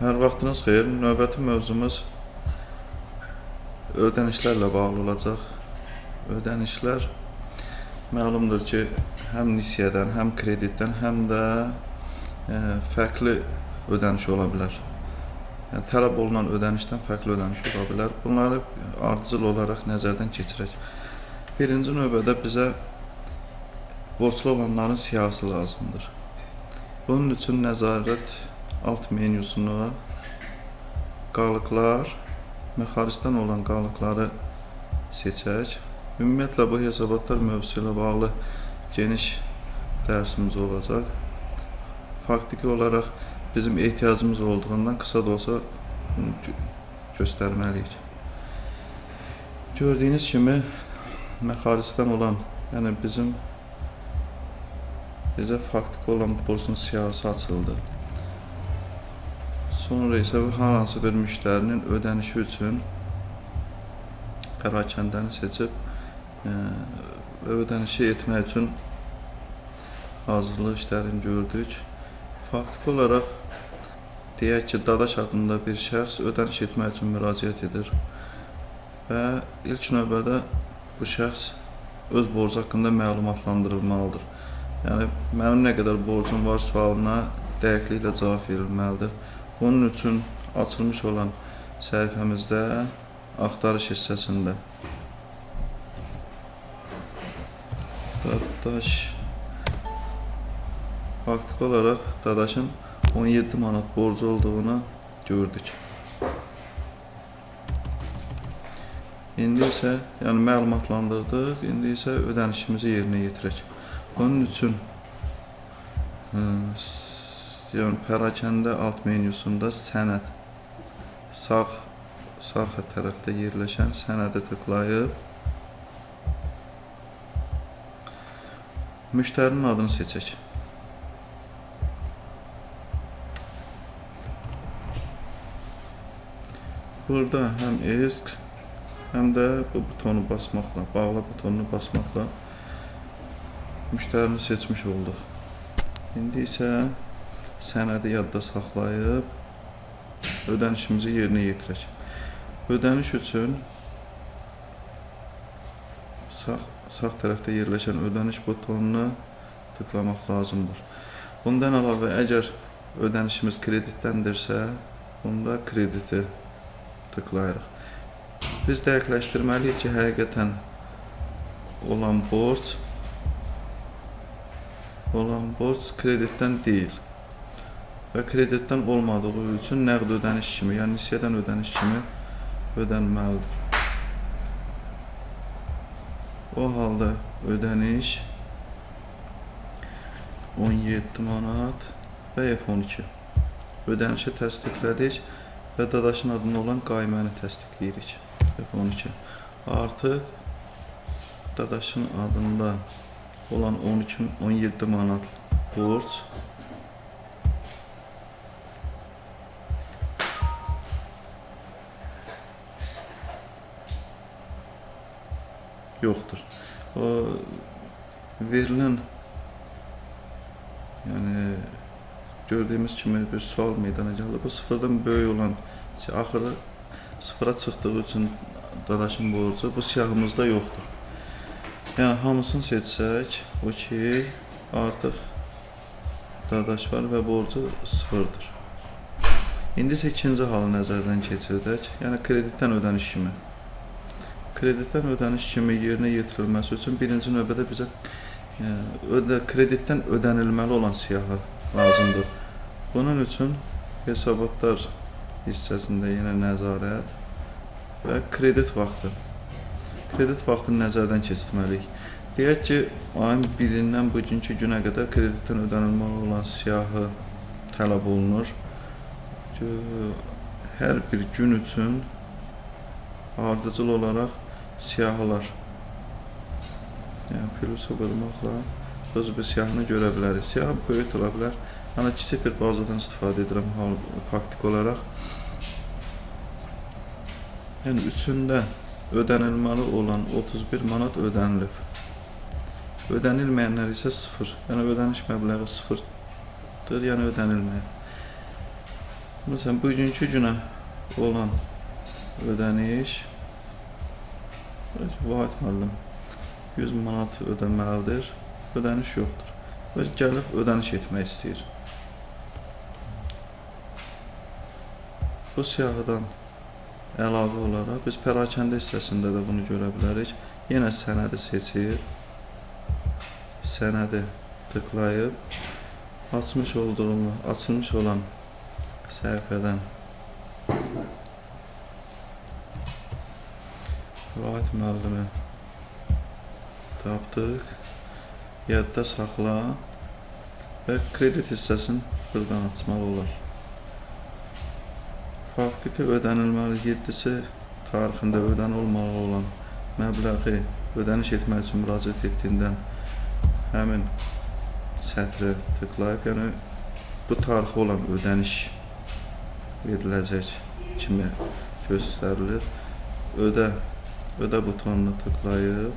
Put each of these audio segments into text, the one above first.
Hər vaxtınız xeyir. Növbəti mövzumuz ödənişlərlə bağlı olacaq. Ödənişlər məlumdur ki, həm nisiyədən, həm kreditdən, həm də e, fərqli ödəniş ola bilər. Yəni tələb olunan ödənişdən fərqli ödəniş ola bilər. Bunları ardıcıl olaraq nəzərdən keçirək. Birinci növbədə bizə borclu olanların siyahısı lazımdır. Bunun üçün nəzarət alt menyusuna qalıqlar və xaricdən olan qalıqları seçək. Ümumiyyətlə bu hesabatlar mövzusu ilə bağlı geniş dərsimiz olacaq. Faktiki olaraq bizim ehtiyacımız olduğundan qısa da olsa göstərməliyik. Gördüyünüz kimi xaricdən olan, yəni bizim bizə faktiki olan borcun siyahısı açıldı. Sonra isə hansı bir müştərinin ödənişi üçün pərakəndəni seçib e, və ödənişi etmək üçün hazırlıq işlərini gördük. Faktiki olaraq deyək ki, Dadaş adında bir şəxs ödəniş etmək üçün müraciət edir və ilk növbədə bu şəxs öz borcu haqqında məlumatlandırılmalıdır. Yəni mənim nə qədər borcum var sualına dəqiqliklə cavab verilməlidir. Bunun üçün açılmış olan səhifəmizdə axtarış hissəsində Dadaş faktiki olaraq Dadaşın 17 manat borcu olduğunu gördük. İndi isə, yəni məlumatlandırdıq, indi isə ödənişimizi yerinə yetirək. Bunun üçün ə, yəni pərakəndə alt menyusunda sənəd sağ sağ tərəfdə yerləşən sənədə tıklayıb müştərinin adını seçək. Burada həm ESK, həm də bu butonu basmaqla, bağla butonunu basmaqla müştərini seçmiş olduq. İndi isə sənədi yadda saxlayıb ödənişimizi yerinə yetirək. Ödəniş üçün sağ, sağ tərəfdə yerləşən ödəniş butonuna tıklamaq lazımdır. Bundan əlavə, əgər ödənişimiz kreditdəndirsə, bunda krediti tıklayırıq. Biz dəqiqləşdirməliyik ki, həqiqətən olan borc olan borc kreditdən deyil və kreditdən olmadığı üçün nəqd ödəniş kimi, yəni nisiyədən ödəniş kimi ödənməlidir. O halda ödəniş 17 manat və F12. Ödənişi təsdiqlədik və dadaşın adında olan qayməni təsdiqləyirik. F12. Artıq dadaşın adında olan 12 17 manat borc yoxdur. O verilən yəni gördüyümüz kimi bir sual meydana gəlir. Bu sıfırdan böyük olan axırı sıfıra çıxdığı üçün dadaşın borcu bu siyahımızda yoxdur. Yəni hamısını seçsək, o ki artıq dadaş var və borcu sıfırdır. İndi isə ikinci halı nəzərdən keçirdək. Yəni kreditdən ödəniş kimi kreditdən ödəniş kimi yerinə yetirilməsi üçün birinci növbədə bizə yəni, ödə, kreditdən ödənilməli olan siyahı lazımdır. Bunun üçün hesabatlar hissəsində yenə nəzarət və kredit vaxtı. Kredit vaxtını nəzərdən keçirməliyik. Deyək ki, ayın 1-dən bugünkü günə qədər kreditdən ödənilməli olan siyahı tələb olunur. Hər bir gün üçün ardıcıl olaraq siyahılar. Yəni plusu qırmaqla öz bir siyahını görə bilərik. Siyah böyük ola bilər. Yəni kiçik bir bazadan istifadə edirəm hal faktik olaraq. Yəni üçündə ödənilməli olan 31 manat ödənilib. Ödənilməyənlər isə 0. Yəni ödəniş məbləği 0-dır, yəni ödənilməyib. Məsələn, bugünkü günə olan ödəniş Vahid müəllim 100 manat ödəməlidir. Ödəniş yoxdur. Və gəlib ödəniş etmək istəyir. Bu siyahıdan əlavə olaraq biz pərakəndə hissəsində də bunu görə bilərik. Yenə sənədi seçir. Sənədi tıklayıb açmış olduğumu, açılmış olan səhifədən Vahid müəllimi tapdıq. Yadda saxla və kredit hissəsini buradan açmaq olar. Faktiki ödənilməli 7-si tarixində ödənilməli olan məbləği ödəniş etmək üçün müraciət etdiyindən həmin sətrə tıklayıb, yəni bu tarixi olan ödəniş veriləcək kimi göstərilir. Ödə ödə butonuna tıklayıb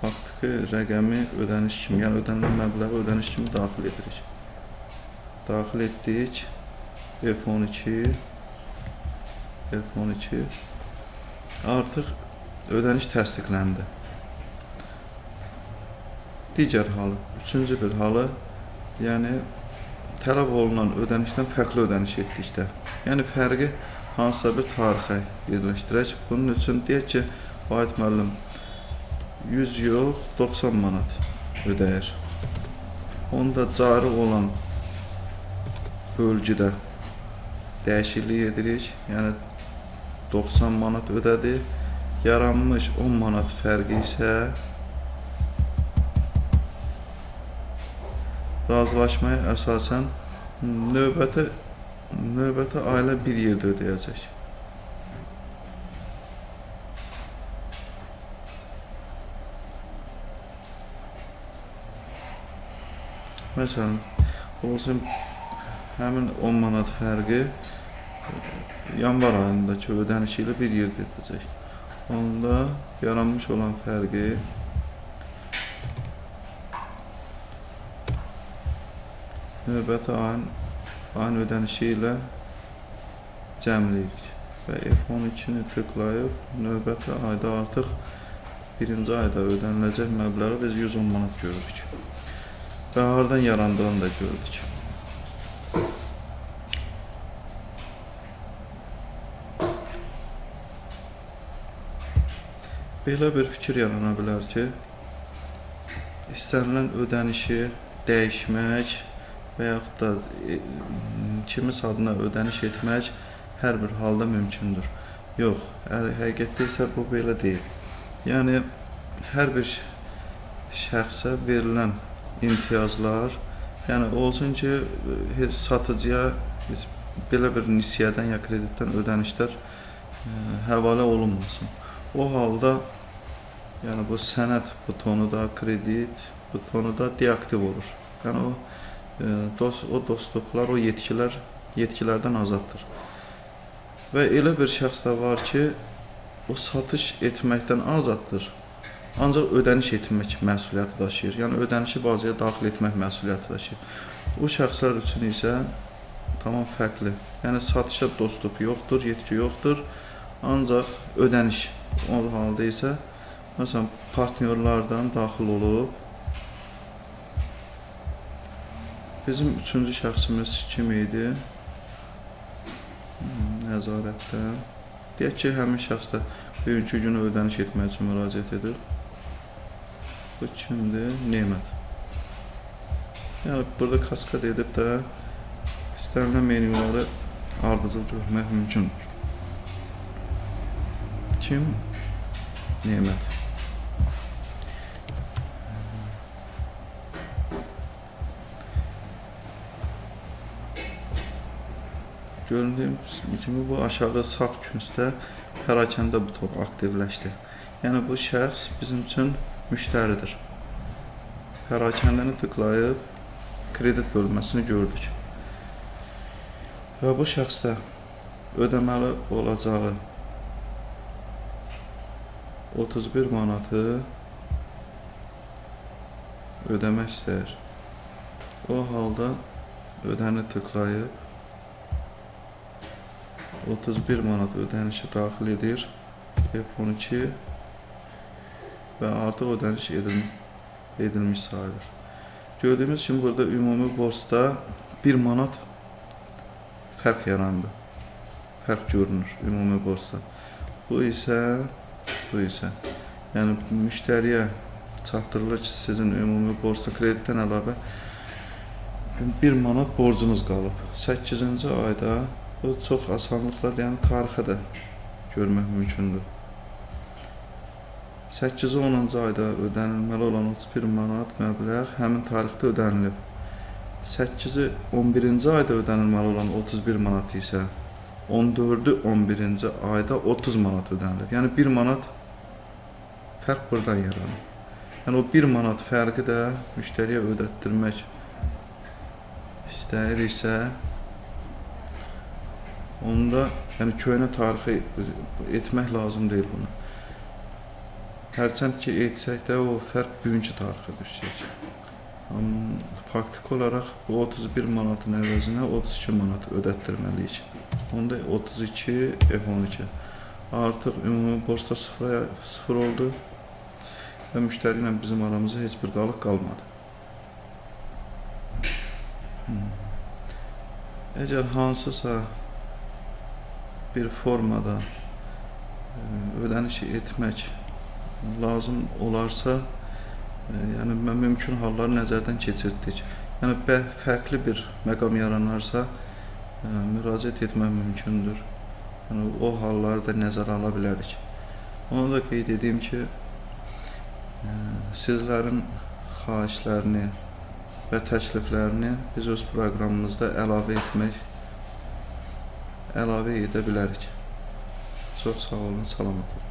faktiki rəqəmi ödəniş kimi, yəni ödənilən məbləği ödəniş kimi daxil edirik. Daxil etdik. F12 F12 artıq ödəniş təsdiqləndi. Digər halı, üçüncü bir halı, yəni tələb olunan ödənişdən fərqli ödəniş etdikdə, yəni fərqi hansısa bir tarixə yerləşdirək. Bunun üçün deyək ki, Vahid müəllim 100 yox, 90 manat ödəyir. Onda cari olan bölgüdə dəyişiklik edirik. Yəni 90 manat ödədi. Yaranmış 10 manat fərqi isə razılaşmaya əsasən növbəti növbəti ailə bir yerdə ödəyəcək. Məsələn, olsun həmin 10 manat fərqi yanvar ayındakı ödənişi ilə bir yerdə edəcək. Onda yaranmış olan fərqi növbəti ayın ayın ödənişi ilə cəmləyirik və F12-ni tıklayıb növbəti ayda artıq birinci ayda ödəniləcək məbləği biz 110 manat görürük. Və hardan yarandığını da gördük. Belə bir fikir yarana bilər ki, istənilən ödənişi dəyişmək və yaxud da e, kimisə adına ödəniş etmək hər bir halda mümkündür. Yox, həqiqətdə isə bu belə deyil. Yəni hər bir şəxsə verilən imtiyazlar, yəni olsun ki, heç satıcıya heç belə bir nisiyədən ya kreditdən ödənişlər ə, e, həvalə olunmasın. O halda yəni bu sənəd butonu da, kredit butonu da deaktiv olur. Yəni o dost o dostluqlar, o yetkilər yetkilərdən azaddır. Və elə bir şəxs də var ki, o satış etməkdən azaddır. Ancaq ödəniş etmək məsuliyyəti daşıyır. Yəni ödənişi bazaya daxil etmək məsuliyyəti daşıyır. O şəxslər üçün isə tamam fərqli. Yəni satışa dostluq yoxdur, yetki yoxdur. Ancaq ödəniş o halda isə məsələn partnyorlardan daxil olub bizim üçüncü şəxsimiz kim idi? Hmm, nəzarətdən. Deyək ki, həmin şəxs də bugünkü günü ödəniş etmək üçün müraciət edir. Bu kimdir? Nemət. Yəni burada kaskad edib də istənilən menyuları ardıcıl görmək mümkündür. Kim? Nemət. Göründüyüm kimi bu aşağı sağ küncdə pərakəndə buton aktivləşdi. Yəni bu şəxs bizim üçün müştəridir. Pərakəndəni tıklayıb kredit bölməsini gördük. Və bu şəxsdə ödəməli olacağı 31 manatı ödəmək istəyir. O halda ödəni tıklayıb 31 manat ödənişi daxil edir. F12 və artıq ödəniş edil edilmiş sayılır. Gördüyümüz kimi burada ümumi borcda 1 manat fərq yarandı. Fərq görünür ümumi borcda. Bu isə bu isə yəni müştəriyə çatdırılır ki, sizin ümumi borcda kreditdən əlavə 1 manat borcunuz qalıb. 8-ci ayda bu çox asanlıqla, yəni tarixə də görmək mümkündür. 8-ci 10-cu ayda ödənilməli olan 31 manat məbləğ həmin tarixdə ödənilib. 8-ci 11-ci ayda ödənilməli olan 31 manat isə 14-ü 11-ci ayda 30 manat ödənilib. Yəni 1 manat fərq buradan yaranır. Yəni o 1 manat fərqi də müştəriyə ödətdirmək istəyiriksə onda yəni köhnə tarixi etmək lazım deyil bunu. Hərçənd ki etsək də o fərq bugünkü tarixə düşəcək. Amma faktiki olaraq bu 31 manatın əvəzinə 32 manat ödətdirməliyik. Onda 32 F12 artıq ümumi borcda sıfıra sıfır oldu və müştəri ilə bizim aramızda heç bir qalıq qalmadı. Hmm. Əgər hansısa bir formada e, ödənişi etmək lazım olarsa, e, yəni mümkün halları nəzərdən keçirtdik. Yəni fərqli bir məqam yaranarsa, e, müraciət etmək mümkündür. Yəni o halları da nəzərə ala bilərik. Onu da qeyd edeyim ki, sizlərin xahişlərini və təkliflərini biz öz proqramımızda əlavə etmək əlavə edə bilərik. Çox sağ olun, salamat olun.